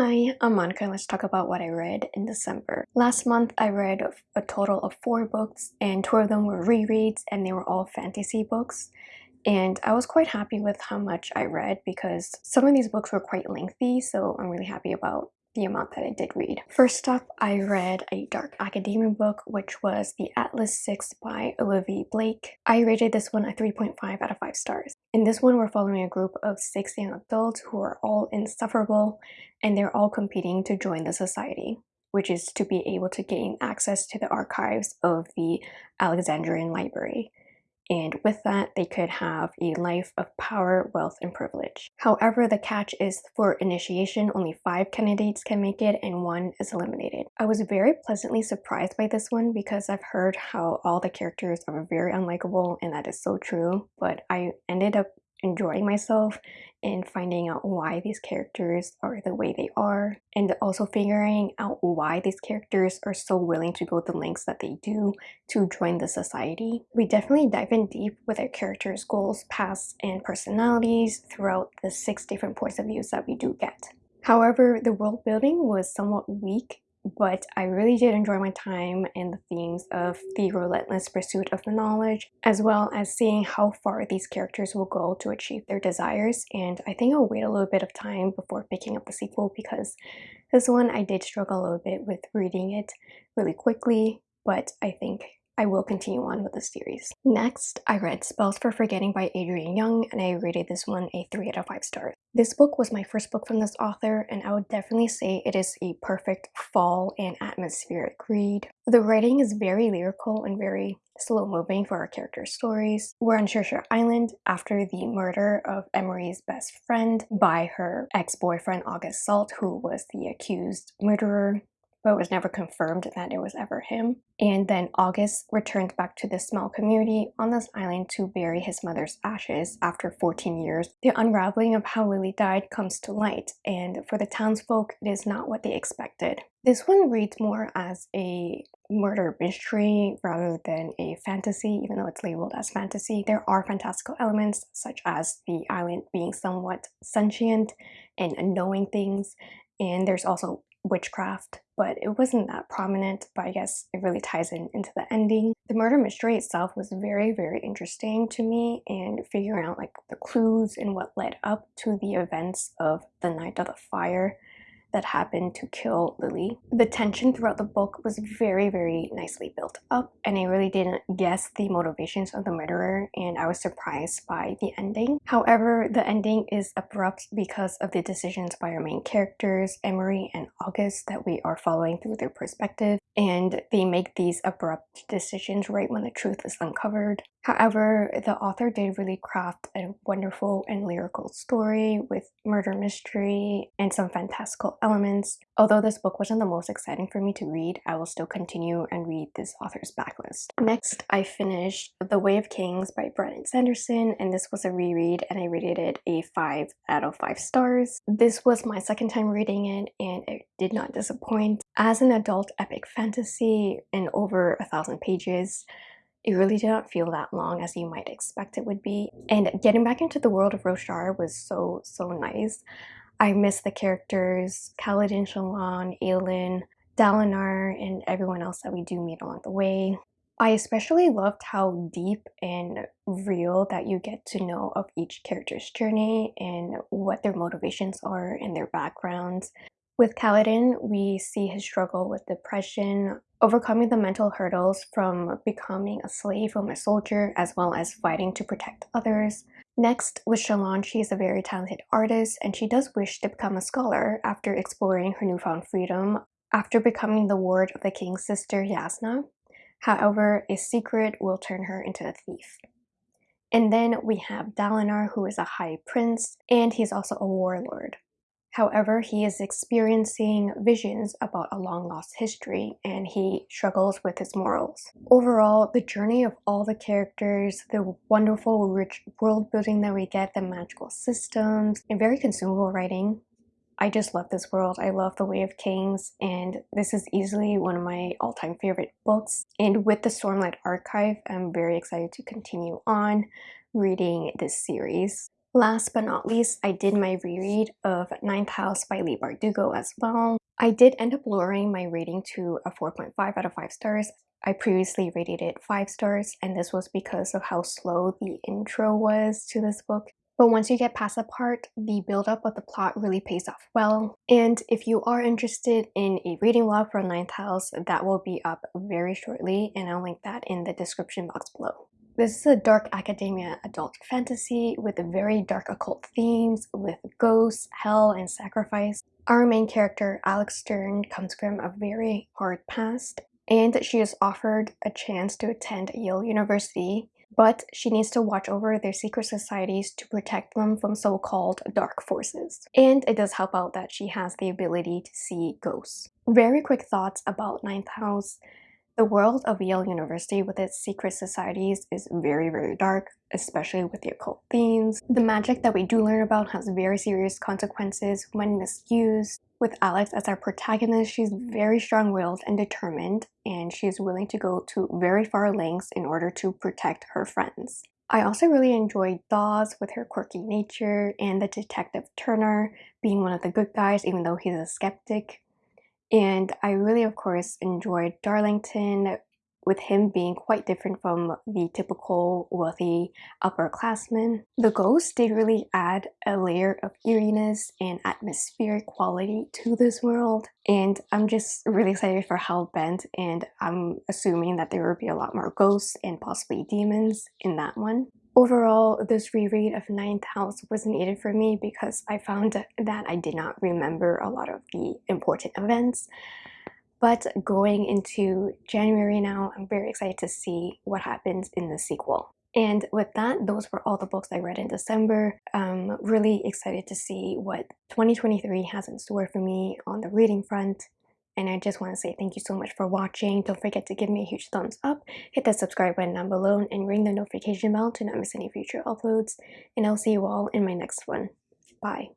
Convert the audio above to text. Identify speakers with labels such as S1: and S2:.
S1: Hi, I'm Monica and let's talk about what I read in December. Last month I read a total of four books and two of them were rereads and they were all fantasy books. And I was quite happy with how much I read because some of these books were quite lengthy so I'm really happy about the amount that I did read. First up, I read a dark academia book, which was The Atlas 6 by Olivia Blake. I rated this one a 3.5 out of 5 stars. In this one, we're following a group of six young adults who are all insufferable and they're all competing to join the society which is to be able to gain access to the archives of the Alexandrian Library and with that they could have a life of power, wealth, and privilege. However, the catch is for initiation only five candidates can make it and one is eliminated. I was very pleasantly surprised by this one because I've heard how all the characters are very unlikable and that is so true but I ended up enjoying myself and finding out why these characters are the way they are and also figuring out why these characters are so willing to go the lengths that they do to join the society. We definitely dive in deep with our characters' goals, pasts, and personalities throughout the six different points of views that we do get. However, the world building was somewhat weak but I really did enjoy my time and the themes of the relentless pursuit of the knowledge, as well as seeing how far these characters will go to achieve their desires. And I think I'll wait a little bit of time before picking up the sequel because this one I did struggle a little bit with reading it really quickly, but I think I will continue on with the series. Next, I read Spells for Forgetting by Adrienne Young and I rated this one a 3 out of 5 stars. This book was my first book from this author and I would definitely say it is a perfect fall and atmospheric read. The writing is very lyrical and very slow moving for our character stories. We're on Saoirse Island after the murder of Emery's best friend by her ex-boyfriend August Salt who was the accused murderer but it was never confirmed that it was ever him. And then August returned back to the small community on this island to bury his mother's ashes after 14 years. The unraveling of how Lily died comes to light, and for the townsfolk, it is not what they expected. This one reads more as a murder mystery rather than a fantasy, even though it's labeled as fantasy. There are fantastical elements, such as the island being somewhat sentient and knowing things, and there's also witchcraft, but it wasn't that prominent, but I guess it really ties in into the ending. The murder mystery itself was very, very interesting to me and figuring out like the clues and what led up to the events of the Night of the Fire that happened to kill Lily. The tension throughout the book was very, very nicely built up and I really didn't guess the motivations of the murderer and I was surprised by the ending. However, the ending is abrupt because of the decisions by our main characters, Emery and August, that we are following through their perspective and they make these abrupt decisions right when the truth is uncovered. However, the author did really craft a wonderful and lyrical story with murder mystery and some fantastical elements. Although this book wasn't the most exciting for me to read, I will still continue and read this author's backlist. Next, I finished The Way of Kings by Brandon Sanderson, and this was a reread and I rated it a 5 out of 5 stars. This was my second time reading it and it did not disappoint. As an adult epic fantasy in over a thousand pages, it really did not feel that long as you might expect it would be. And getting back into the world of Roshar was so, so nice. I miss the characters, Kaladin, Shallan, Adolin, Dalinar, and everyone else that we do meet along the way. I especially loved how deep and real that you get to know of each character's journey and what their motivations are and their backgrounds. With Kaladin, we see his struggle with depression, overcoming the mental hurdles from becoming a slave or a soldier, as well as fighting to protect others. Next, with Shallan, she is a very talented artist and she does wish to become a scholar after exploring her newfound freedom after becoming the ward of the king's sister Jasnah. However, a secret will turn her into a thief. And then we have Dalinar, who is a high prince, and he's also a warlord. However, he is experiencing visions about a long lost history and he struggles with his morals. Overall, the journey of all the characters, the wonderful rich world building that we get, the magical systems, and very consumable writing. I just love this world. I love The Way of Kings and this is easily one of my all-time favorite books. And with the Stormlight Archive, I'm very excited to continue on reading this series. Last but not least, I did my reread of Ninth House by Leigh Bardugo as well. I did end up lowering my rating to a 4.5 out of 5 stars. I previously rated it 5 stars and this was because of how slow the intro was to this book. But once you get past that part, the build-up of the plot really pays off well. And if you are interested in a reading log for Ninth House, that will be up very shortly and I'll link that in the description box below. This is a dark academia adult fantasy with very dark occult themes with ghosts, hell, and sacrifice. Our main character, Alex Stern, comes from a very hard past and she is offered a chance to attend Yale University but she needs to watch over their secret societies to protect them from so-called dark forces. And it does help out that she has the ability to see ghosts. Very quick thoughts about Ninth House. The world of Yale University with its secret societies is very very dark, especially with the occult themes. The magic that we do learn about has very serious consequences when misused. With Alex as our protagonist, she's very strong-willed and determined, and she's willing to go to very far lengths in order to protect her friends. I also really enjoyed Dawes with her quirky nature and the detective Turner being one of the good guys even though he's a skeptic. And I really, of course, enjoyed Darlington with him being quite different from the typical wealthy upperclassman. The ghosts did really add a layer of eeriness and atmospheric quality to this world and I'm just really excited for Hellbent and I'm assuming that there will be a lot more ghosts and possibly demons in that one. Overall, this reread of Ninth House was needed for me because I found that I did not remember a lot of the important events. But going into January now, I'm very excited to see what happens in the sequel. And with that, those were all the books I read in December. I'm really excited to see what 2023 has in store for me on the reading front. And I just want to say thank you so much for watching. Don't forget to give me a huge thumbs up, hit that subscribe button down below, and ring the notification bell to not miss any future uploads. And I'll see you all in my next one. Bye.